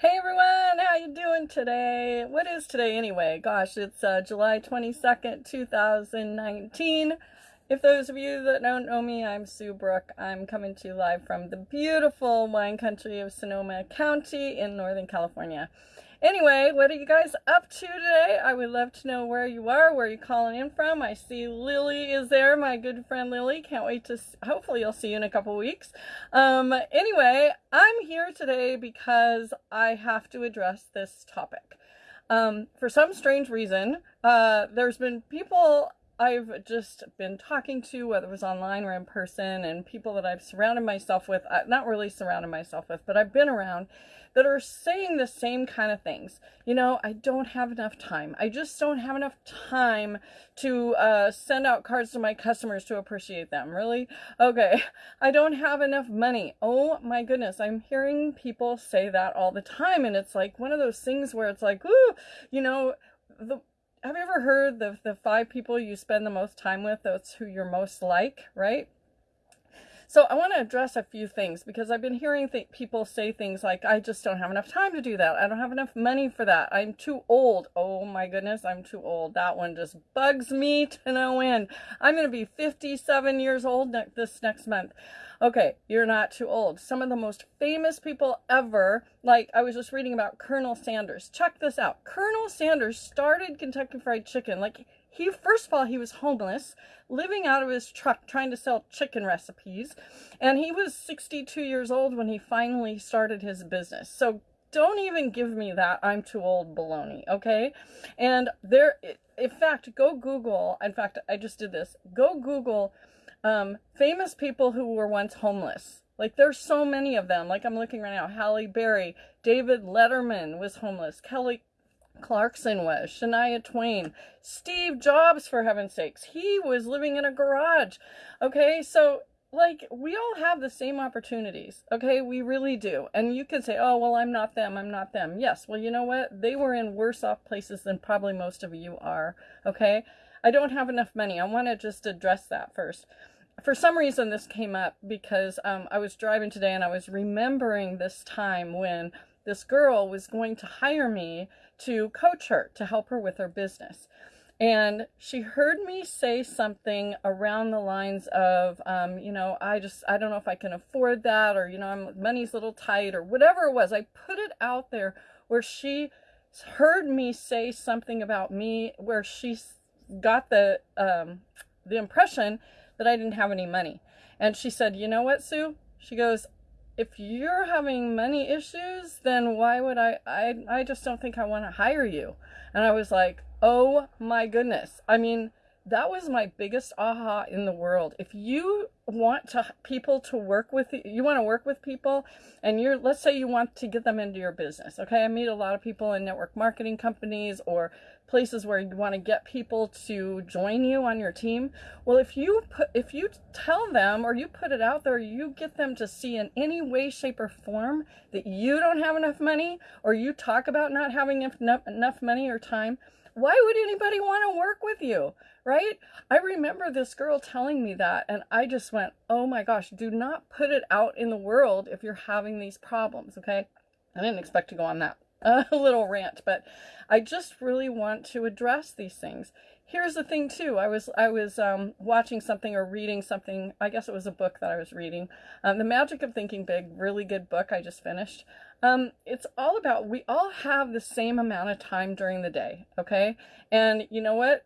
Hey everyone, how you doing today? What is today anyway? Gosh, it's uh, July 22nd, 2019. If those of you that don't know me, I'm Sue Brook. I'm coming to you live from the beautiful wine country of Sonoma County in Northern California. Anyway, what are you guys up to today? I would love to know where you are, where you're calling in from. I see Lily is there, my good friend Lily. Can't wait to, hopefully you'll see you in a couple weeks. Um, anyway, I'm here today because I have to address this topic. Um, for some strange reason, uh, there's been people I've just been talking to, whether it was online or in person, and people that I've surrounded myself with, uh, not really surrounded myself with, but I've been around that are saying the same kind of things. You know, I don't have enough time. I just don't have enough time to uh, send out cards to my customers to appreciate them. Really? Okay. I don't have enough money. Oh my goodness. I'm hearing people say that all the time. And it's like one of those things where it's like, ooh, you know, the have you ever heard the the five people you spend the most time with that's who you're most like right so i want to address a few things because i've been hearing people say things like i just don't have enough time to do that i don't have enough money for that i'm too old oh my goodness i'm too old that one just bugs me to no end i'm going to be 57 years old ne this next month Okay, you're not too old. Some of the most famous people ever, like I was just reading about Colonel Sanders. Check this out. Colonel Sanders started Kentucky Fried Chicken. Like he, first of all, he was homeless, living out of his truck, trying to sell chicken recipes. And he was 62 years old when he finally started his business. So don't even give me that I'm too old baloney, okay? And there, in fact, go Google, in fact, I just did this, go Google um, famous people who were once homeless. Like there's so many of them. Like I'm looking right now. Halle Berry, David Letterman was homeless. Kelly Clarkson was, Shania Twain, Steve Jobs, for heaven's sakes. He was living in a garage. Okay, so like we all have the same opportunities. Okay, we really do. And you can say, oh, well, I'm not them. I'm not them. Yes, well, you know what? They were in worse off places than probably most of you are. Okay, I don't have enough money. I want to just address that first for some reason this came up because um, I was driving today and I was remembering this time when this girl was going to hire me to coach her to help her with her business. And she heard me say something around the lines of, um, you know, I just, I don't know if I can afford that or, you know, I'm, money's a little tight or whatever it was. I put it out there where she heard me say something about me where she got the, um, the impression that I didn't have any money. And she said, you know what, Sue? She goes, if you're having money issues, then why would I, I, I just don't think I want to hire you. And I was like, oh my goodness. I mean, that was my biggest aha in the world. If you want to people to work with you, you want to work with people and you're let's say you want to get them into your business. Okay? I meet a lot of people in network marketing companies or places where you want to get people to join you on your team. Well, if you put if you tell them or you put it out there, you get them to see in any way shape or form that you don't have enough money or you talk about not having enough enough money or time, why would anybody want to work with you? Right? I remember this girl telling me that, and I just went, oh my gosh, do not put it out in the world if you're having these problems, okay? I didn't expect to go on that uh, little rant, but I just really want to address these things. Here's the thing too. I was I was um, watching something or reading something. I guess it was a book that I was reading. Um, the Magic of Thinking Big, really good book. I just finished. Um, it's all about we all have the same amount of time during the day, okay? And you know what?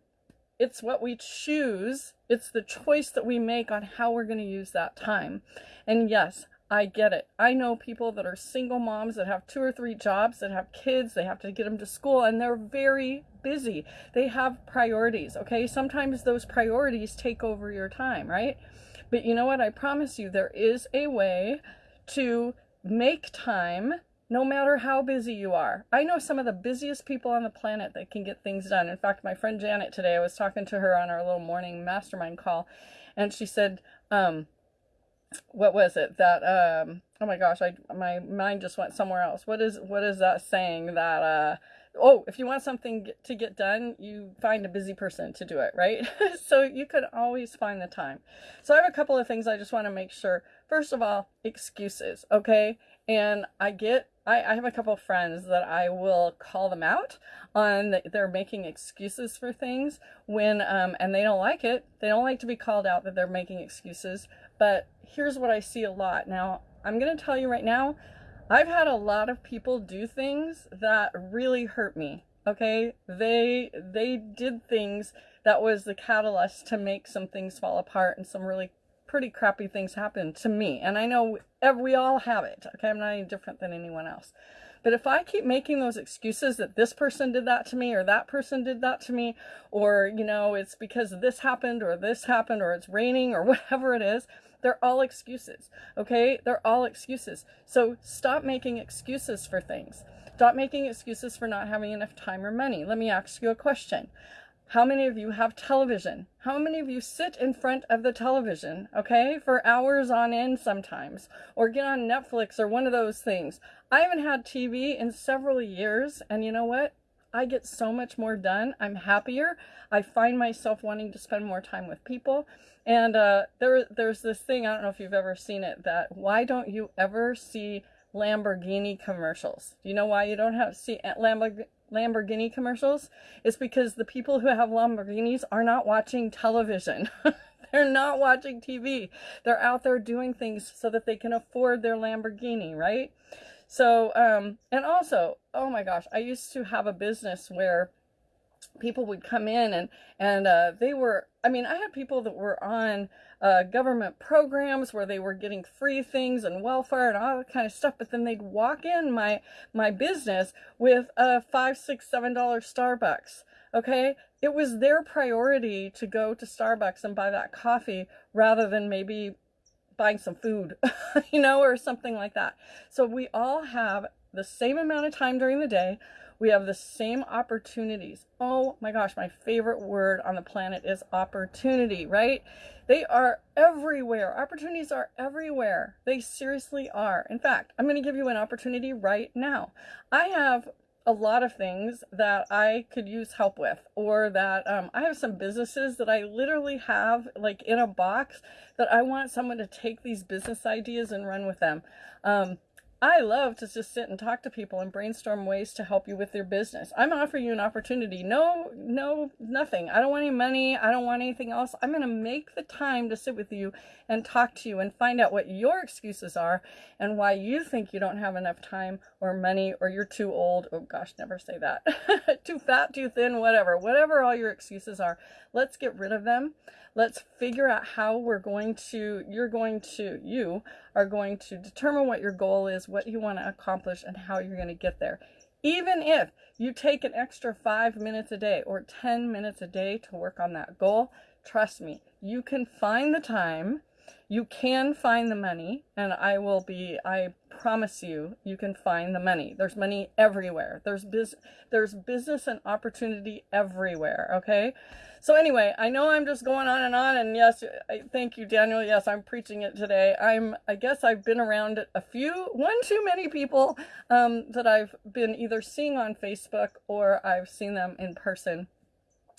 It's what we choose. It's the choice that we make on how we're going to use that time. And yes, I get it. I know people that are single moms that have two or three jobs, that have kids, they have to get them to school, and they're very busy. They have priorities, okay? Sometimes those priorities take over your time, right? But you know what? I promise you, there is a way to make time no matter how busy you are. I know some of the busiest people on the planet that can get things done. In fact, my friend Janet today, I was talking to her on our little morning mastermind call, and she said, um, what was it that um oh my gosh i my mind just went somewhere else. What is what is that saying that uh oh if you want something to get done you find a busy person to do it right? So you can always find the time. So i have a couple of things i just want to make sure. First of all excuses okay? And i get I, I have a couple friends that I will call them out on the, they're making excuses for things when um, and they don't like it. They don't like to be called out that they're making excuses. But here's what I see a lot. Now, I'm going to tell you right now, I've had a lot of people do things that really hurt me. Okay? They they did things that was the catalyst to make some things fall apart and some really pretty crappy things happen to me. And I know we all have it. Okay, I'm not any different than anyone else. But if I keep making those excuses that this person did that to me or that person did that to me, or, you know, it's because this happened or this happened or it's raining or whatever it is, they're all excuses. Okay, they're all excuses. So stop making excuses for things. Stop making excuses for not having enough time or money. Let me ask you a question. How many of you have television? How many of you sit in front of the television, okay, for hours on end sometimes, or get on Netflix or one of those things? I haven't had TV in several years, and you know what? I get so much more done. I'm happier. I find myself wanting to spend more time with people. And uh, there, there's this thing, I don't know if you've ever seen it, that why don't you ever see Lamborghini commercials? Do you know why you don't have see Lamborghini? Commercials is because the people who have Lamborghinis are not watching television. They're not watching TV. They're out there doing things so that they can afford their Lamborghini, right? So, um, and also, oh my gosh, I used to have a business where people would come in and and uh, they were i mean i had people that were on uh, government programs where they were getting free things and welfare and all that kind of stuff but then they'd walk in my my business with a five six seven dollar starbucks okay? It was their priority to go to starbucks and buy that coffee rather than maybe buying some food you know or something like that. So we all have the same amount of time during the day we have the same opportunities. Oh my gosh, my favorite word on the planet is opportunity, right? They are everywhere. Opportunities are everywhere. They seriously are. In fact, I'm going to give you an opportunity right now. I have a lot of things that I could use help with, or that um, I have some businesses that I literally have like in a box that I want someone to take these business ideas and run with them. Um, I love to just sit and talk to people and brainstorm ways to help you with your business. I'm offering you an opportunity. No, no, nothing. I don't want any money. I don't want anything else. I'm going to make the time to sit with you and talk to you and find out what your excuses are and why you think you don't have enough time or money or you're too old. Oh gosh, never say that. too fat, too thin, whatever. Whatever all your excuses are, let's get rid of them. Let's figure out how we're going to, you're going to, you are going to determine what your goal is, what you want to accomplish, and how you're going to get there. Even if you take an extra five minutes a day or 10 minutes a day to work on that goal, trust me, you can find the time you can find the money and I will be I promise you you can find the money. There's money everywhere. There's biz there's business and opportunity everywhere okay? So anyway I know I'm just going on and on and yes I, thank you Daniel. Yes I'm preaching it today. I'm I guess I've been around a few one too many people um, that I've been either seeing on Facebook or I've seen them in person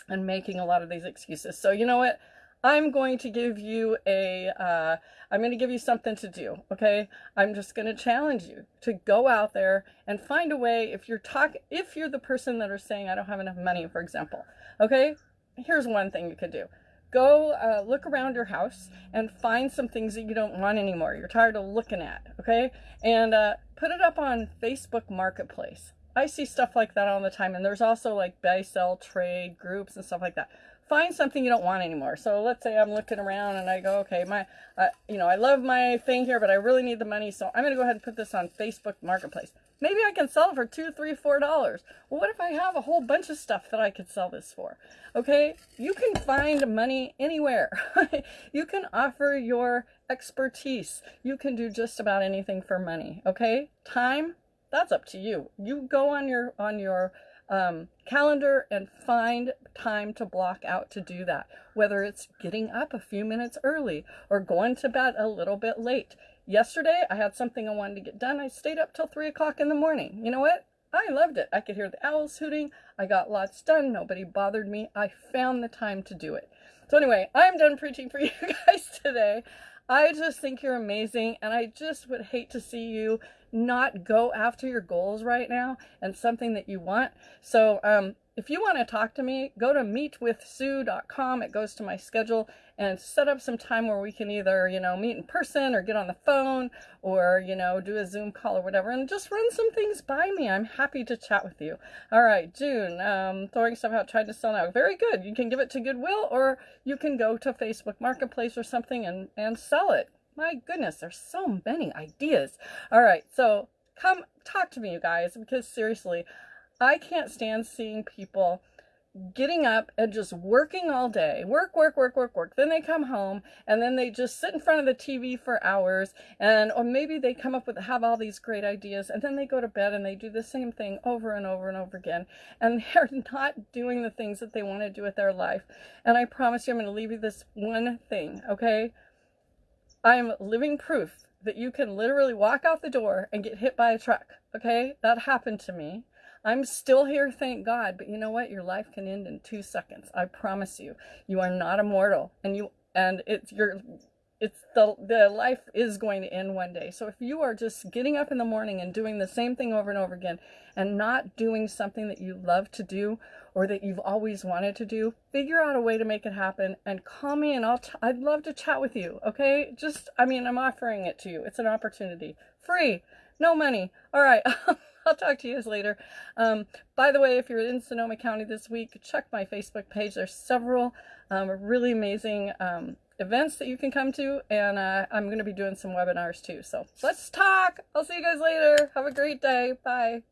and making a lot of these excuses. So you know what I'm going to give you a, uh, I'm going to give you something to do, okay? I'm just going to challenge you to go out there and find a way, if you're talk if you're the person that are saying, I don't have enough money, for example, okay? Here's one thing you could do. Go uh, look around your house and find some things that you don't want anymore. You're tired of looking at, okay? And uh, put it up on Facebook Marketplace. I see stuff like that all the time. And there's also like buy, sell, trade groups and stuff like that find something you don't want anymore. So let's say I'm looking around and I go, okay, my, uh, you know, I love my thing here, but I really need the money. So I'm going to go ahead and put this on Facebook Marketplace. Maybe I can sell it for two, three, four dollars. Well, what if I have a whole bunch of stuff that I could sell this for? Okay, you can find money anywhere. you can offer your expertise. You can do just about anything for money. Okay, time, that's up to you. You go on your on your um, calendar and find time to block out to do that. Whether it's getting up a few minutes early or going to bed a little bit late. Yesterday, I had something I wanted to get done. I stayed up till 3 o'clock in the morning. You know what? I loved it. I could hear the owls hooting. I got lots done. Nobody bothered me. I found the time to do it. So anyway, I'm done preaching for you guys today. I just think you're amazing and I just would hate to see you not go after your goals right now and something that you want. So, um, if you want to talk to me, go to meetwithsue.com. It goes to my schedule and set up some time where we can either, you know, meet in person or get on the phone or, you know, do a Zoom call or whatever and just run some things by me. I'm happy to chat with you. All right, June, um, throwing stuff out, trying to sell now. Very good. You can give it to Goodwill or you can go to Facebook Marketplace or something and, and sell it. My goodness, there's so many ideas. All right, so come talk to me, you guys, because seriously, I can't stand seeing people getting up and just working all day. Work work work work work. Then they come home and then they just sit in front of the tv for hours and or maybe they come up with have all these great ideas and then they go to bed and they do the same thing over and over and over again and they're not doing the things that they want to do with their life. And i promise you i'm going to leave you this one thing okay i'm living proof that you can literally walk out the door and get hit by a truck okay that happened to me I'm still here, thank God. But you know what? Your life can end in two seconds. I promise you. You are not immortal, and you and it's your it's the the life is going to end one day. So if you are just getting up in the morning and doing the same thing over and over again and not doing something that you love to do or that you've always wanted to do, figure out a way to make it happen and call me and I'll t- I'd love to chat with you, okay? Just I mean, I'm offering it to you. It's an opportunity. Free. No money. All right. I'll talk to you guys later. Um, by the way, if you're in Sonoma County this week, check my Facebook page. There's several um, really amazing um, events that you can come to, and uh, I'm going to be doing some webinars too. So let's talk. I'll see you guys later. Have a great day. Bye.